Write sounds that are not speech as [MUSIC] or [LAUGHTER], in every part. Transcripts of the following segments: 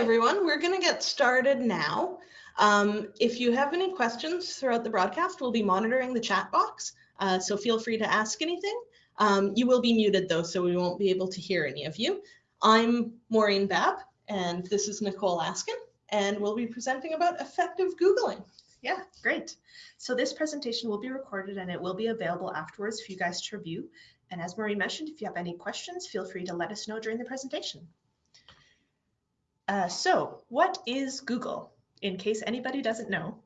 everyone. We're going to get started now. Um, if you have any questions throughout the broadcast, we'll be monitoring the chat box, uh, so feel free to ask anything. Um, you will be muted though, so we won't be able to hear any of you. I'm Maureen Babb, and this is Nicole Askin, and we'll be presenting about effective Googling. Yeah, great. So this presentation will be recorded and it will be available afterwards for you guys to review. And as Maureen mentioned, if you have any questions, feel free to let us know during the presentation. Uh, so what is Google? In case anybody doesn't know,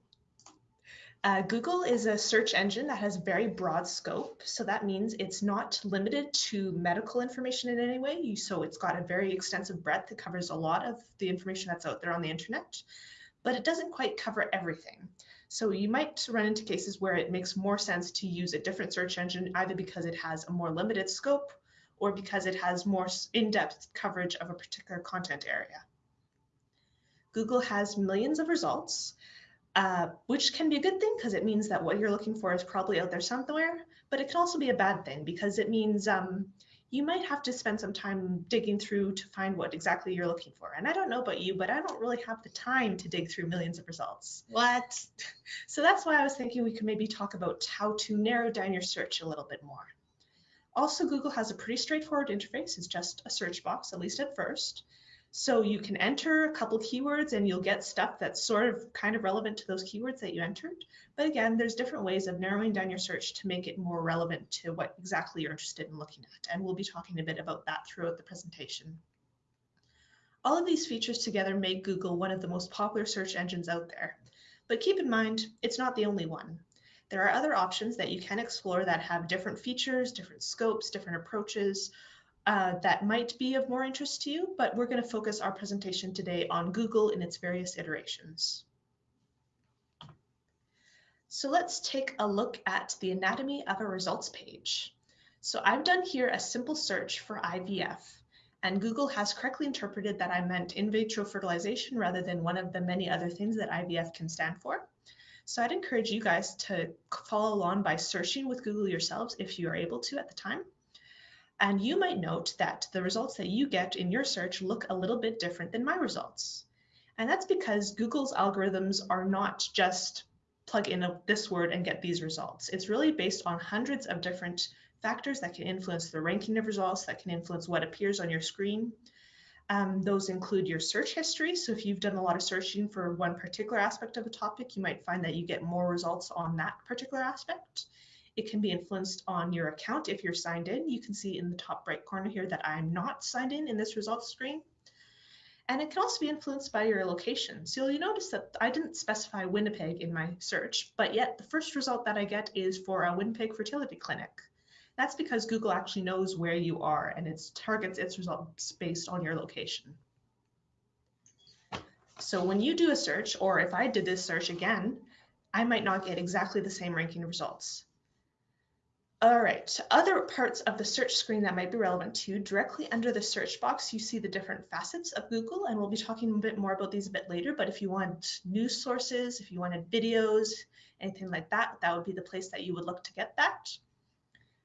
uh, Google is a search engine that has very broad scope. So that means it's not limited to medical information in any way. So it's got a very extensive breadth. It covers a lot of the information that's out there on the internet, but it doesn't quite cover everything. So you might run into cases where it makes more sense to use a different search engine, either because it has a more limited scope or because it has more in-depth coverage of a particular content area. Google has millions of results, uh, which can be a good thing because it means that what you're looking for is probably out there somewhere, but it can also be a bad thing because it means um, you might have to spend some time digging through to find what exactly you're looking for. And I don't know about you, but I don't really have the time to dig through millions of results. What? [LAUGHS] So that's why I was thinking we could maybe talk about how to narrow down your search a little bit more. Also, Google has a pretty straightforward interface. It's just a search box, at least at first. So you can enter a couple keywords and you'll get stuff that's sort of kind of relevant to those keywords that you entered. But again, there's different ways of narrowing down your search to make it more relevant to what exactly you're interested in looking at. And we'll be talking a bit about that throughout the presentation. All of these features together make Google one of the most popular search engines out there. But keep in mind, it's not the only one. There are other options that you can explore that have different features, different scopes, different approaches, uh, that might be of more interest to you, but we're going to focus our presentation today on Google in its various iterations. So let's take a look at the anatomy of a results page. So I've done here a simple search for IVF, and Google has correctly interpreted that I meant in vitro fertilization rather than one of the many other things that IVF can stand for. So I'd encourage you guys to follow along by searching with Google yourselves if you are able to at the time. And you might note that the results that you get in your search look a little bit different than my results. And that's because Google's algorithms are not just plug in a, this word and get these results. It's really based on hundreds of different factors that can influence the ranking of results, that can influence what appears on your screen. Um, those include your search history. So if you've done a lot of searching for one particular aspect of a topic, you might find that you get more results on that particular aspect. It can be influenced on your account if you're signed in. You can see in the top right corner here that I'm not signed in in this results screen. And it can also be influenced by your location. So you'll notice that I didn't specify Winnipeg in my search, but yet the first result that I get is for a Winnipeg fertility clinic. That's because Google actually knows where you are and it targets its results based on your location. So when you do a search, or if I did this search again, I might not get exactly the same ranking results. All right, other parts of the search screen that might be relevant to you, directly under the search box, you see the different facets of Google, and we'll be talking a bit more about these a bit later, but if you want news sources, if you wanted videos, anything like that, that would be the place that you would look to get that.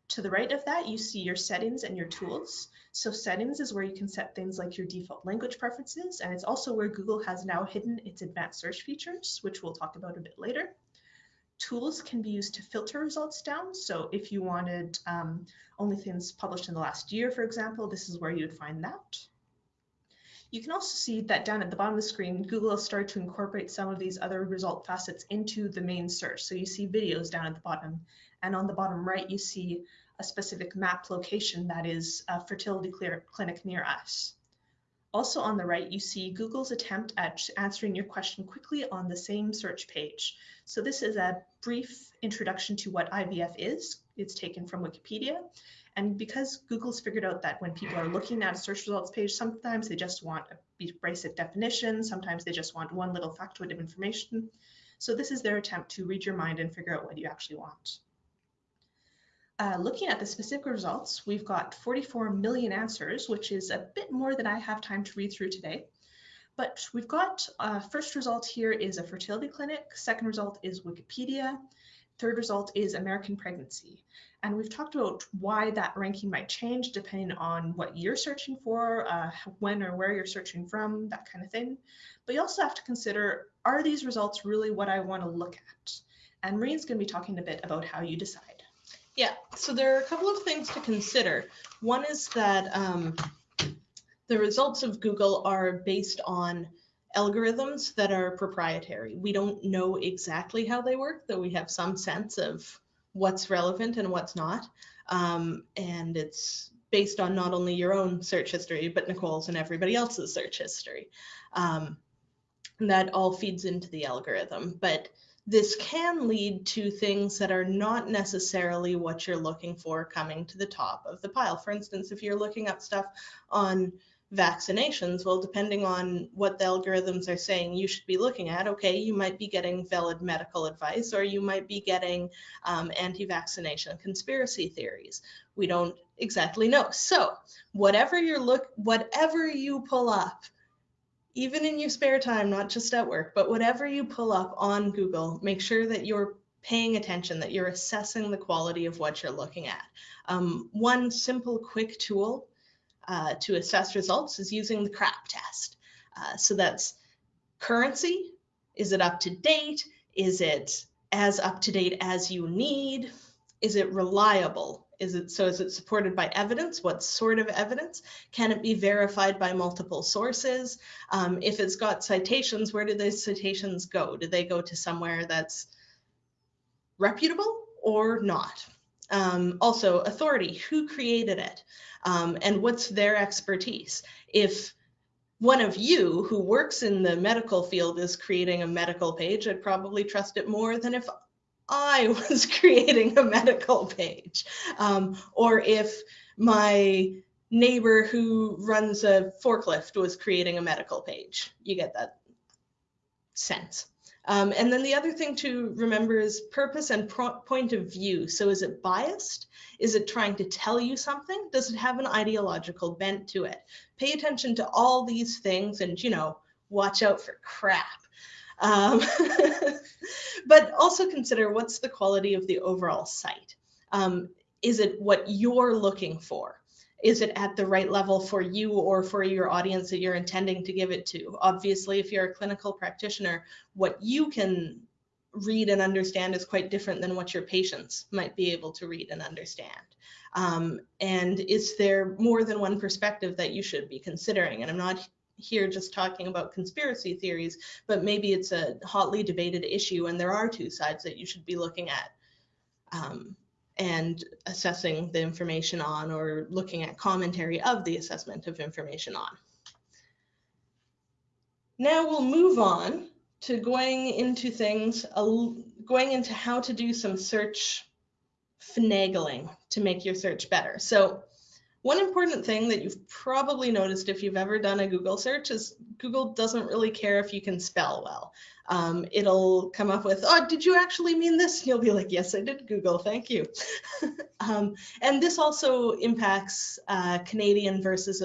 To the right of that, you see your settings and your tools. So settings is where you can set things like your default language preferences, and it's also where Google has now hidden its advanced search features, which we'll talk about a bit later. Tools can be used to filter results down. So if you wanted um, only things published in the last year, for example, this is where you would find that. You can also see that down at the bottom of the screen, Google has started to incorporate some of these other result facets into the main search. So you see videos down at the bottom, and on the bottom right, you see a specific map location that is a fertility clinic near us. Also on the right, you see Google's attempt at answering your question quickly on the same search page. So this is a brief introduction to what IVF is. It's taken from Wikipedia. And because Google's figured out that when people are looking at a search results page, sometimes they just want a basic definition, sometimes they just want one little factoid of information. So this is their attempt to read your mind and figure out what you actually want. Uh, looking at the specific results, we've got 44 million answers, which is a bit more than I have time to read through today. But we've got uh, first result here is a fertility clinic. Second result is Wikipedia. third result is American pregnancy. And we've talked about why that ranking might change depending on what you're searching for, uh, when or where you're searching from, that kind of thing. But you also have to consider, are these results really what I want to look at? And Maureen's going to be talking a bit about how you decide. Yeah, so there are a couple of things to consider. One is that um, the results of Google are based on algorithms that are proprietary. We don't know exactly how they work, though we have some sense of what's relevant and what's not. Um, and it's based on not only your own search history, but Nicole's and everybody else's search history. Um, that all feeds into the algorithm. But this can lead to things that are not necessarily what you're looking for coming to the top of the pile. For instance, if you're looking up stuff on vaccinations, well, depending on what the algorithms are saying you should be looking at, okay, you might be getting valid medical advice or you might be getting um, anti-vaccination conspiracy theories. We don't exactly know. So whatever you're look, whatever you pull up, even in your spare time, not just at work, but whatever you pull up on Google, make sure that you're paying attention, that you're assessing the quality of what you're looking at. Um, one simple, quick tool uh, to assess results is using the CRAP test. Uh, so that's currency. Is it up to date? Is it as up to date as you need? Is it reliable? Is it so? Is it supported by evidence? What sort of evidence? Can it be verified by multiple sources? Um, if it's got citations, where do those citations go? Do they go to somewhere that's reputable or not? Um, also, authority, who created it, um, and what's their expertise? If one of you who works in the medical field is creating a medical page, I'd probably trust it more than if I was [LAUGHS] creating a medical page. Um, or if my neighbor who runs a forklift was creating a medical page. You get that sense. Um, and then the other thing to remember is purpose and point of view. So is it biased? Is it trying to tell you something? Does it have an ideological bent to it? Pay attention to all these things and, you know, watch out for crap. Um, [LAUGHS] but also consider what's the quality of the overall site. Um, is it what you're looking for? is it at the right level for you or for your audience that you're intending to give it to? Obviously, if you're a clinical practitioner, what you can read and understand is quite different than what your patients might be able to read and understand. Um, and is there more than one perspective that you should be considering? And I'm not here just talking about conspiracy theories, but maybe it's a hotly debated issue and there are two sides that you should be looking at. Um, and assessing the information on or looking at commentary of the assessment of information on. Now we'll move on to going into things, going into how to do some search finagling to make your search better. So one important thing that you've probably noticed if you've ever done a Google search is Google doesn't really care if you can spell well. Um, it'll come up with, oh, did you actually mean this? And you'll be like, yes, I did Google, thank you. [LAUGHS] um, and this also impacts uh, Canadian versus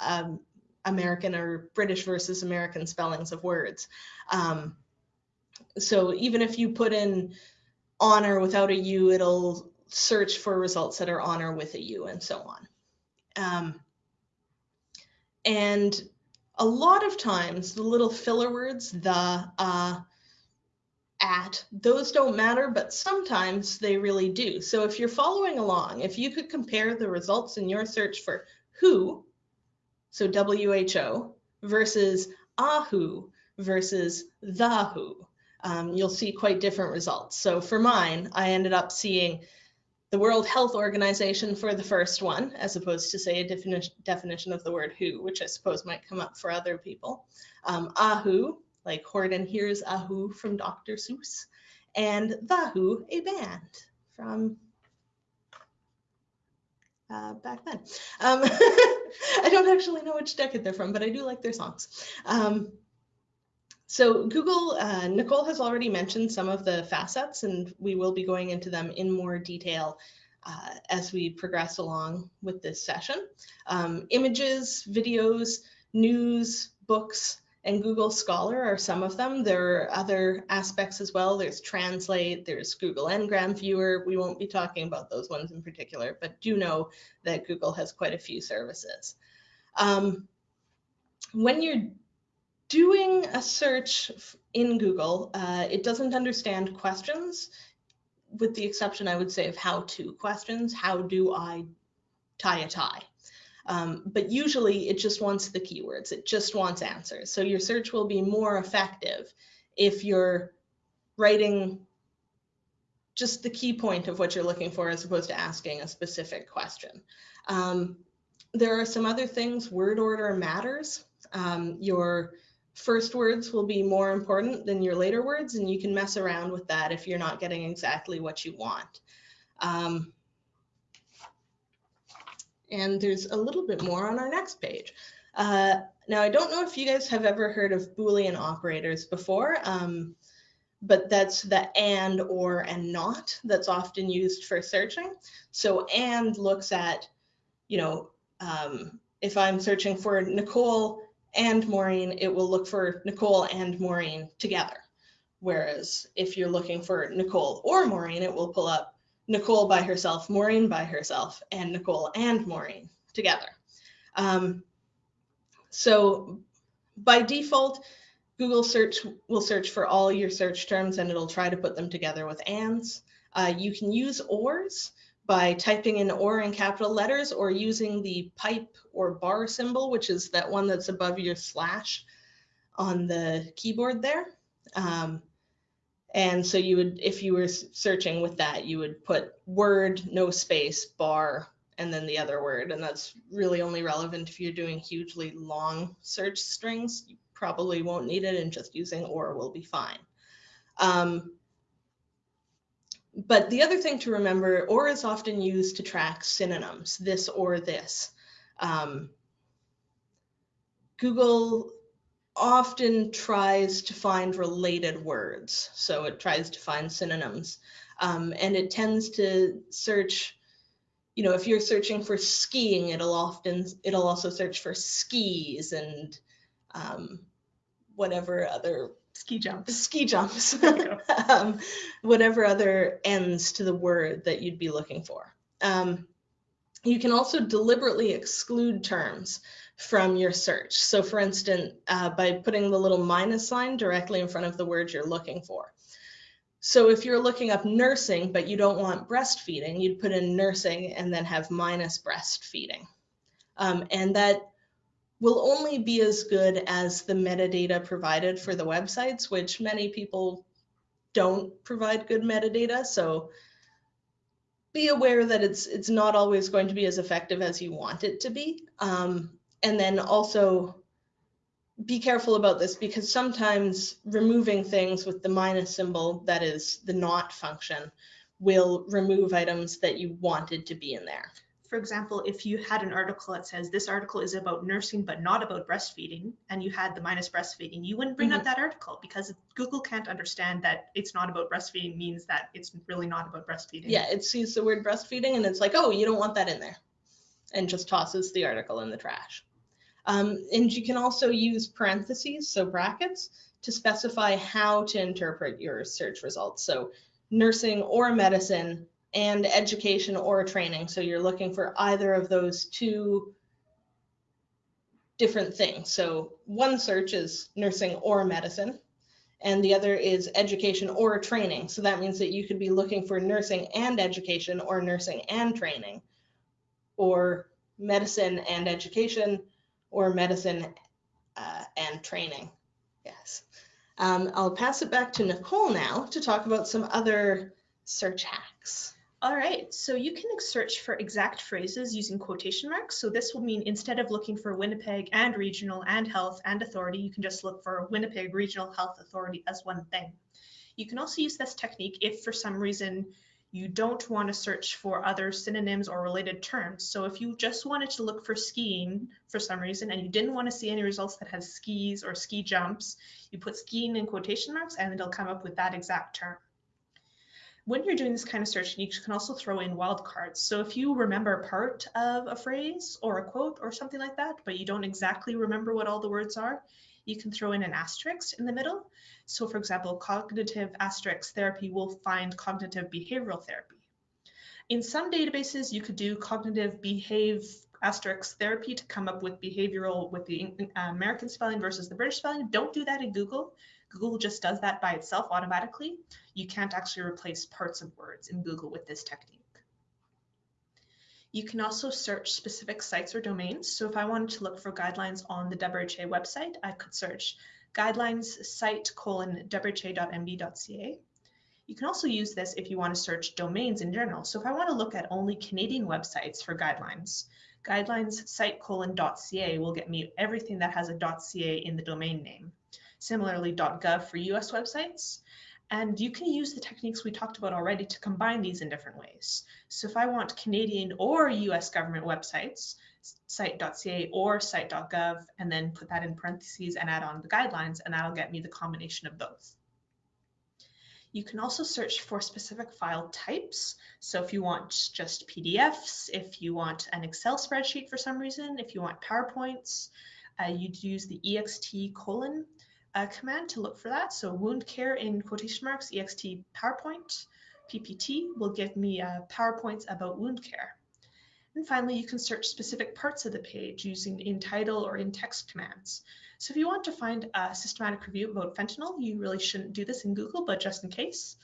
um, American or British versus American spellings of words. Um, so even if you put in honor without a U, it'll search for results that are honor with a U and so on. Um, and a lot of times the little filler words, the, uh, at, those don't matter, but sometimes they really do. So if you're following along, if you could compare the results in your search for who, so WHO, versus a who versus the who, um, you'll see quite different results. So for mine, I ended up seeing the World Health Organization for the first one, as opposed to say a defini definition of the word who, which I suppose might come up for other people. Um, A Who, like Horton hears a Who from Dr. Seuss, and The Who, a band from uh, back then. Um, [LAUGHS] I don't actually know which decade they're from, but I do like their songs. Um, so Google, uh, Nicole has already mentioned some of the facets and we will be going into them in more detail uh, as we progress along with this session. Um, images, videos, news, books, and Google Scholar are some of them. There are other aspects as well. There's Translate, there's Google Ngram Viewer. We won't be talking about those ones in particular, but do know that Google has quite a few services. Um, when you're doing a search in Google, uh, it doesn't understand questions, with the exception, I would say, of how to questions. How do I tie a tie? Um, but usually it just wants the keywords, it just wants answers. So your search will be more effective if you're writing just the key point of what you're looking for as opposed to asking a specific question. Um, there are some other things, word order matters. Um, your first words will be more important than your later words, and you can mess around with that if you're not getting exactly what you want. Um, and there's a little bit more on our next page. Uh, now, I don't know if you guys have ever heard of Boolean operators before, um, but that's the and, or, and not that's often used for searching. So and looks at, you know, um, if I'm searching for Nicole and Maureen, it will look for Nicole and Maureen together. Whereas if you're looking for Nicole or Maureen, it will pull up Nicole by herself, Maureen by herself, and Nicole and Maureen together. Um, so by default, Google search will search for all your search terms and it'll try to put them together with ands. Uh, you can use ors by typing in or in capital letters or using the pipe or bar symbol, which is that one that's above your slash on the keyboard there. Um, and so you would, if you were searching with that, you would put word, no space, bar, and then the other word. And that's really only relevant if you're doing hugely long search strings. You probably won't need it and just using or will be fine. Um, but the other thing to remember, or is often used to track synonyms, this or this. Um, Google often tries to find related words. So it tries to find synonyms. Um, and it tends to search, you know, if you're searching for skiing, it'll often, it'll also search for skis and um, whatever other ski jumps ski jumps [LAUGHS] um, whatever other ends to the word that you'd be looking for um, you can also deliberately exclude terms from your search. So for instance, uh, by putting the little minus sign directly in front of the word you're looking for. So if you're looking up nursing, but you don't want breastfeeding, you'd put in nursing and then have minus breastfeeding. Um, and that will only be as good as the metadata provided for the websites, which many people don't provide good metadata. So be aware that it's it's not always going to be as effective as you want it to be. Um, and then also be careful about this because sometimes removing things with the minus symbol, that is the not function, will remove items that you wanted to be in there. For example, if you had an article that says this article is about nursing but not about breastfeeding, and you had the minus breastfeeding, you wouldn't bring mm -hmm. up mm-hmm. that article because Google can't understand that it's not about breastfeeding means that it's really not about breastfeeding. Yeah, it sees the word breastfeeding and it's like, oh, you don't want that in there, and just tosses the article in the trash. Um, and you can also use parentheses, so brackets, to specify how to interpret your search results. So nursing or medicine and education or training. So you're looking for either of those two different things. So one search is nursing or medicine, and the other is education or training. So that means that you could be looking for nursing and education or nursing and training, or medicine and education, or medicine uh, and training. Yes. Um, I'll pass it back to Nicole now to talk about some other search hacks. All right, so you can search for exact phrases using quotation marks. So this will mean instead of looking for Winnipeg and regional and health and authority, you can just look for Winnipeg Regional Health Authority as one thing. You can also use this technique if for some reason you don't want to search for other synonyms or related terms. So if you just wanted to look for skiing for some reason and you didn't want to see any results that has skis or ski jumps, you put skiing in quotation marks and it'll come up with that exact term. When you're doing this kind of search, you can also throw in wildcards. So if you remember part of a phrase or a quote or something like that, but you don't exactly remember what all the words are, you can throw in an asterisk in the middle. So for example, cognitive asterisk therapy will find cognitive behavioral therapy. In some databases, you could do cognitive behave asterisk therapy to come up with behavioral with the American spelling versus the British spelling. Don't do that in Google. Google just does that by itself automatically. You can't actually replace parts of words in Google with this technique. You can also search specific sites or domains. So if I wanted to look for guidelines on the WHA website, I could search guidelines site colon wha.mb.ca. You can also use this if you want to search domains in general. So if I want to look at only Canadian websites for guidelines, guidelines site colon .ca will get me everything that has a .ca in the domain name. Similarly, .gov for US websites. And you can use the techniques we talked about already to combine these in different ways. So if I want Canadian or US government websites, site.ca or site.gov, and then put that in parentheses and add on the guidelines, and that'll get me the combination of both. You can also search for specific file types. So if you want just PDFs, if you want an Excel spreadsheet for some reason, if you want PowerPoints, uh, you'd use the ext colon uh, command to look for that. So wound care in quotation marks, ext PowerPoint, PPT will give me uh, PowerPoints about wound care. And finally, you can search specific parts of the page using in title or in text commands. So if you want to find a systematic review about fentanyl, you really shouldn't do this in Google, but just in case,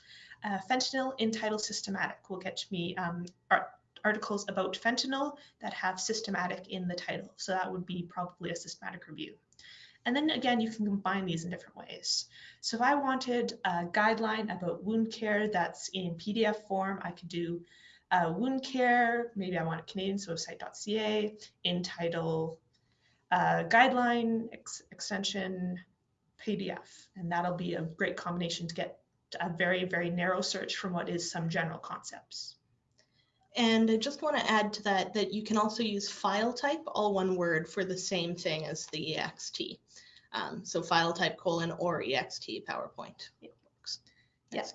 uh, fentanyl in title systematic will get me um, articles about fentanyl that have systematic in the title. So that would be probably a systematic review. And then again, you can combine these in different ways. So if I wanted a guideline about wound care that's in PDF form, I could do uh, wound care, maybe I want it Canadian, so site.ca, in title uh, guideline ex extension PDF. And that'll be a great combination to get a very, very narrow search from what is some general concepts. And I just want to add to that that you can also use file type, all one word, for the same thing as the EXT. Um, so file type colon or EXT PowerPoint. It works. Yes.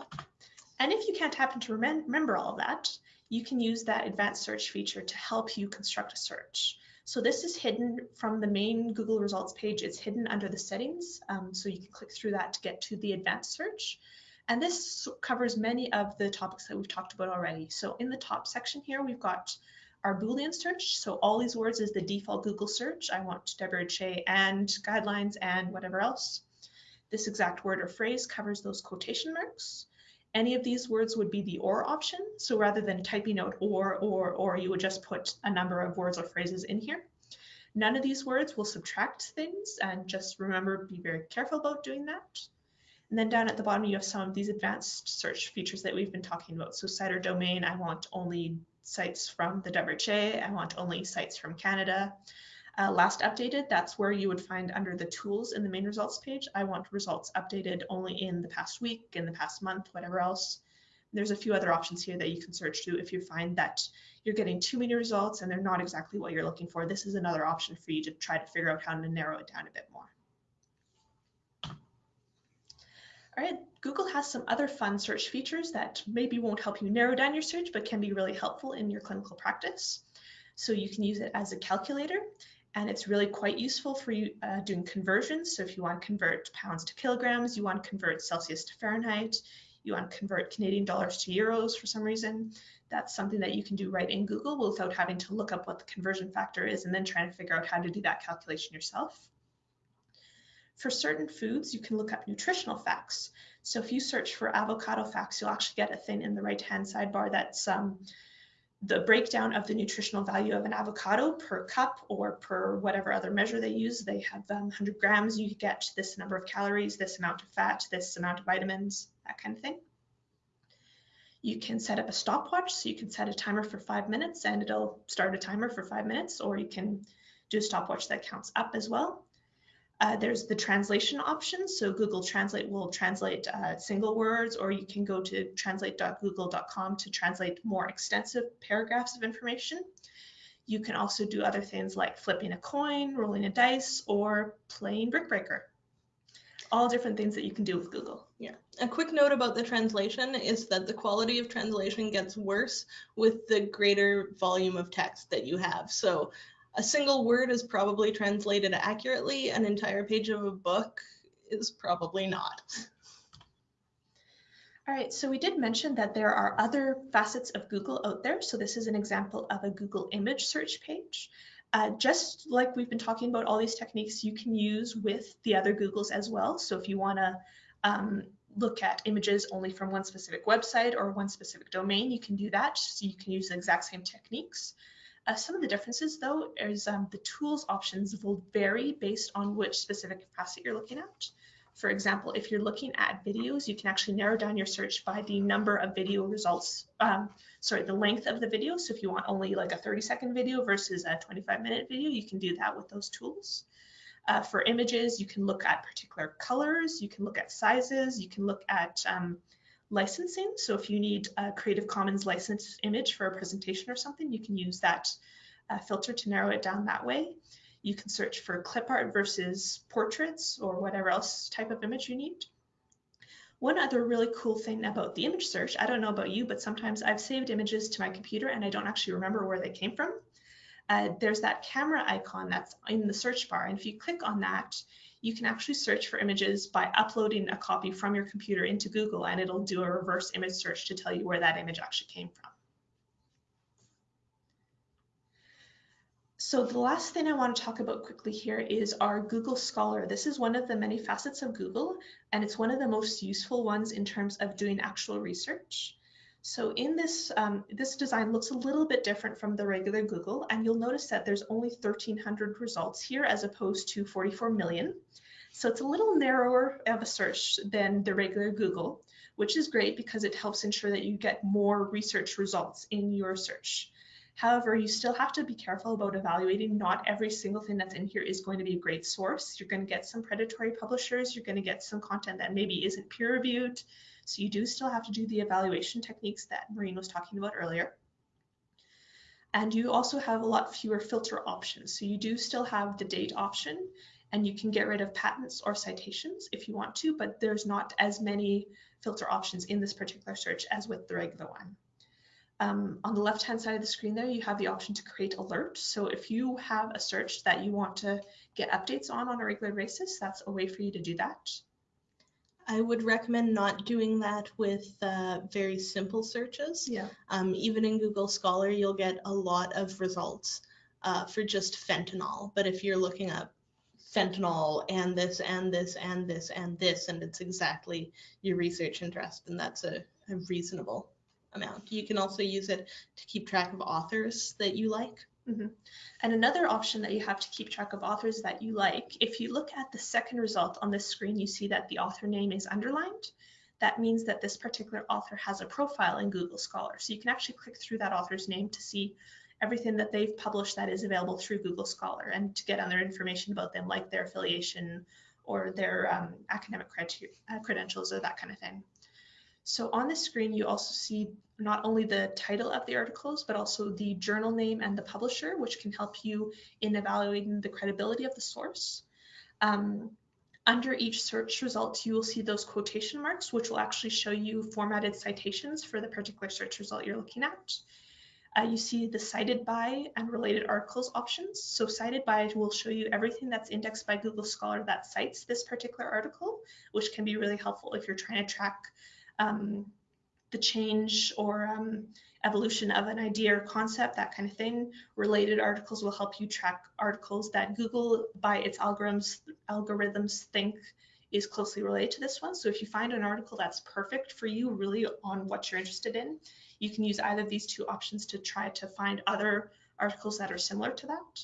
And if you can't happen to remember all of that, you can use that advanced search feature to help you construct a search. So this is hidden from the main Google results page. It's hidden under the settings. Um, so you can click through that to get to the advanced search. And this covers many of the topics that we've talked about already. So in the top section here, we've got our Boolean search. So all these words is the default Google search. I want WHA and guidelines and whatever else. This exact word or phrase covers those quotation marks. Any of these words would be the or option. So rather than typing out or, or, or, you would just put a number of words or phrases in here. None of these words will subtract things and just remember, be very careful about doing that. And then down at the bottom, you have some of these advanced search features that we've been talking about. So site or domain, I want only sites from the WHA, I want only sites from Canada uh, last updated, that's where you would find under the tools in the main results page. I want results updated only in the past week, in the past month, whatever else. There's a few other options here that you can search to if you find that you're getting too many results and they're not exactly what you're looking for. This is another option for you to try to figure out how to narrow it down a bit more. Google has some other fun search features that maybe won't help you narrow down your search, but can be really helpful in your clinical practice. So you can use it as a calculator and it's really quite useful for you uh, doing conversions. So if you want to convert pounds to kilograms, you want to convert Celsius to Fahrenheit, you want to convert Canadian dollars to euros for some reason, that's something that you can do right in Google without having to look up what the conversion factor is and then trying to figure out how to do that calculation yourself. For certain foods, you can look up nutritional facts. So if you search for avocado facts, you'll actually get a thing in the right-hand sidebar that's um, the breakdown of the nutritional value of an avocado per cup or per whatever other measure they use. They have um, 100 grams, you get this number of calories, this amount of fat, this amount of vitamins, that kind of thing. You can set up a stopwatch, so you can set a timer for five minutes and it'll start a timer for five minutes, or you can do a stopwatch that counts up as well. Uh, there's the translation option. So Google Translate will translate uh, single words, or you can go to translate.google.com to translate more extensive paragraphs of information. You can also do other things like flipping a coin, rolling a dice, or playing Brick Breaker. All different things that you can do with Google. Yeah. A quick note about the translation is that the quality of translation gets worse with the greater volume of text that you have. So a single word is probably translated accurately, an entire page of a book is probably not. All right, so we did mention that there are other facets of Google out there. So this is an example of a Google image search page. Uh, just like we've been talking about all these techniques you can use with the other Googles as well. So if you want to um, look at images only from one specific website or one specific domain, you can do that. So you can use the exact same techniques. Uh, some of the differences though is um, the tools options will vary based on which specific facet you're looking at. For example, if you're looking at videos, you can actually narrow down your search by the number of video results, um, sorry, the length of the video. So if you want only like a 30 second video versus a 25 minute video, you can do that with those tools. Uh, for images, you can look at particular colors, you can look at sizes, you can look at um, licensing. So if you need a Creative Commons licensed image for a presentation or something, you can use that uh, filter to narrow it down that way. You can search for clip art versus portraits or whatever else type of image you need. One other really cool thing about the image search, I don't know about you, but sometimes I've saved images to my computer and I don't actually remember where they came from. Uh, there's that camera icon that's in the search bar. And if you click on that, you can actually search for images by uploading a copy from your computer into Google and it'll do a reverse image search to tell you where that image actually came from. So the last thing I want to talk about quickly here is our Google Scholar. This is one of the many facets of Google, and it's one of the most useful ones in terms of doing actual research. So in this, um, this design looks a little bit different from the regular Google, and you'll notice that there's only 1,300 results here as opposed to 44 million. So it's a little narrower of a search than the regular Google, which is great because it helps ensure that you get more research results in your search. However, you still have to be careful about evaluating. Not every single thing that's in here is going to be a great source. You're going to get some predatory publishers. You're going to get some content that maybe isn't peer reviewed. So you do still have to do the evaluation techniques that Maureen was talking about earlier. And you also have a lot fewer filter options. So you do still have the date option and you can get rid of patents or citations if you want to, but there's not as many filter options in this particular search as with the regular one. Um, on the left hand side of the screen there, you have the option to create alerts. So if you have a search that you want to get updates on on a regular basis, that's a way for you to do that. I would recommend not doing that with uh, very simple searches. Yeah. Um, even in Google Scholar, you'll get a lot of results uh, for just fentanyl. But if you're looking up fentanyl and this and this and this and this, and it's exactly your research interest, then that's a, a reasonable amount. You can also use it to keep track of authors that you like. Mm-hmm. And another option that you have to keep track of authors that you like, if you look at the second result on this screen, you see that the author name is underlined. That means that this particular author has a profile in Google Scholar. So you can actually click through that author's name to see everything that they've published that is available through Google Scholar and to get other information about them, like their affiliation or their um, academic uh, credentials or that kind of thing. So on the screen, you also see not only the title of the articles, but also the journal name and the publisher, which can help you in evaluating the credibility of the source. Um, under each search result, you will see those quotation marks, which will actually show you formatted citations for the particular search result you're looking at. Uh, you see the cited by and related articles options. So cited by will show you everything that's indexed by Google Scholar that cites this particular article, which can be really helpful if you're trying to track um, the change or um, evolution of an idea or concept, that kind of thing. Related articles will help you track articles that Google, by its algorithms, algorithms think is closely related to this one. So if you find an article that's perfect for you, really on what you're interested in, you can use either of these two options to try to find other articles that are similar to that.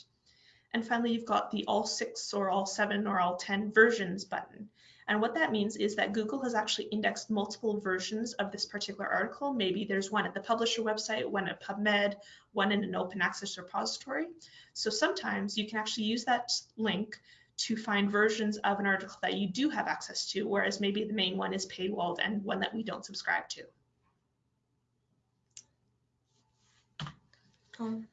And finally, you've got the all six or all seven or all 10 versions button. And what that means is that Google has actually indexed multiple versions of this particular article. Maybe there's one at the publisher website, one at PubMed, one in an open access repository. So sometimes you can actually use that link to find versions of an article that you do have access to, whereas maybe the main one is paywalled and one that we don't subscribe to. Um,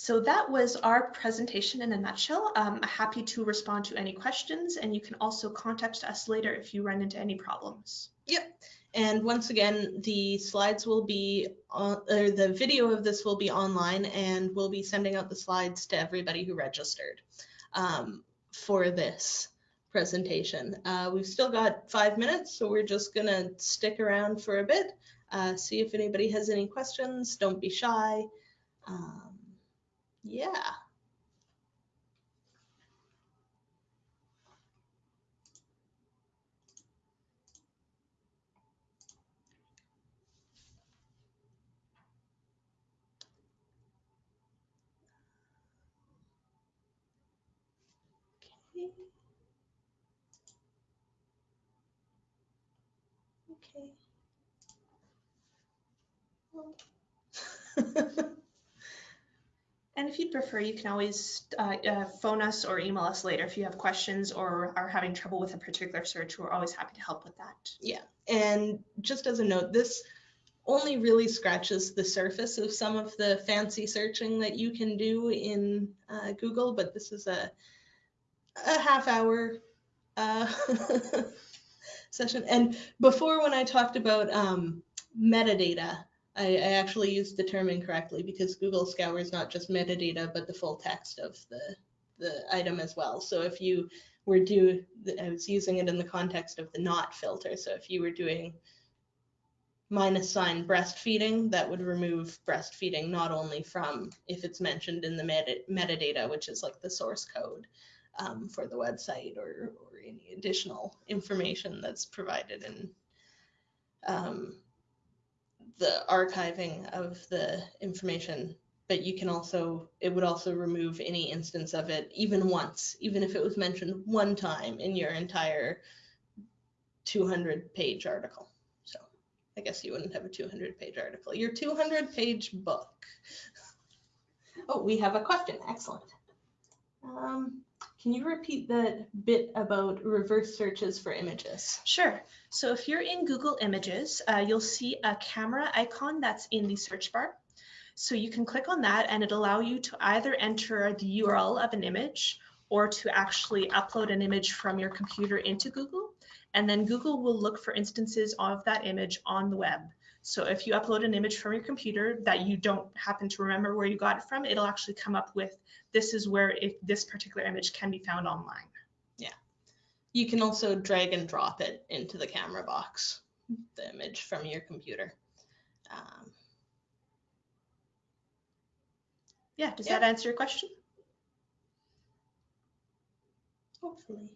So that was our presentation in a nutshell. Um, happy to respond to any questions and you can also contact us later if you run into any problems. Yep. And once again, the slides will be on, or the video of this will be online and we'll be sending out the slides to everybody who registered um, for this presentation. Uh, we've still got five minutes, so we're just gonna stick around for a bit, uh, see if anybody has any questions. Don't be shy. Um, yeah. Okay. Okay. Well. [LAUGHS] And if you'd prefer, you can always uh, uh, phone us or email us later if you have questions or are having trouble with a particular search. We're always happy to help with that. Yeah, and just as a note, this only really scratches the surface of some of the fancy searching that you can do in uh, Google, but this is a, a half hour uh, [LAUGHS] session. And before when I talked about um, metadata, I, I, actually used the term incorrectly because Google scours not just metadata, but the full text of the, the item as well. So if you were do, I was using it in the context of the not filter. So if you were doing minus sign breastfeeding, that would remove breastfeeding not only from if it's mentioned in the meta, metadata, which is like the source code um, for the website or, or any additional information that's provided in um, the archiving of the information but you can also it would also remove any instance of it even once even if it was mentioned one time in your entire 200 page article. So i guess you wouldn't have a 200 page article. Your 200 page book. Oh we have a question. Excellent. Um, can you repeat that bit about reverse searches for images? Sure. So if you're in Google Images, uh, you'll see a camera icon that's in the search bar. So you can click on that and it'll allow you to either enter the URL of an image or to actually upload an image from your computer into Google. And then Google will look for instances of that image on the web. So if you upload an image from your computer that you don't happen to remember where you got it from, it'll actually come up with this is where it, this particular image can be found online. Yeah. You can also drag and drop it into the camera box, the image from your computer. Um, yeah, does yeah. that answer your question? Hopefully.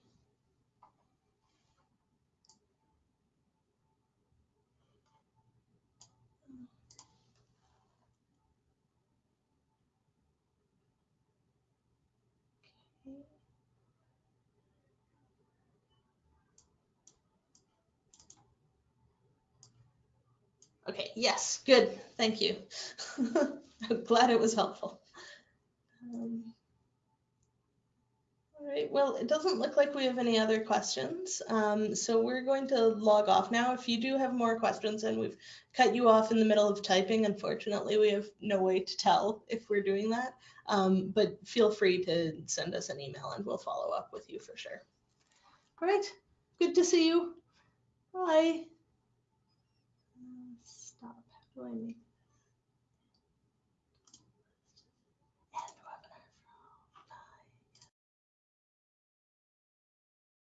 Okay, yes, good, thank you. [LAUGHS] I'm glad it was helpful. Um, all right, well, it doesn't look like we have any other questions. Um, so we're going to log off now. If you do have more questions and we've cut you off in the middle of typing, unfortunately, we have no way to tell if we're doing that. Um, but feel free to send us an email and we'll follow up with you for sure. All right, good to see you. Bye. I make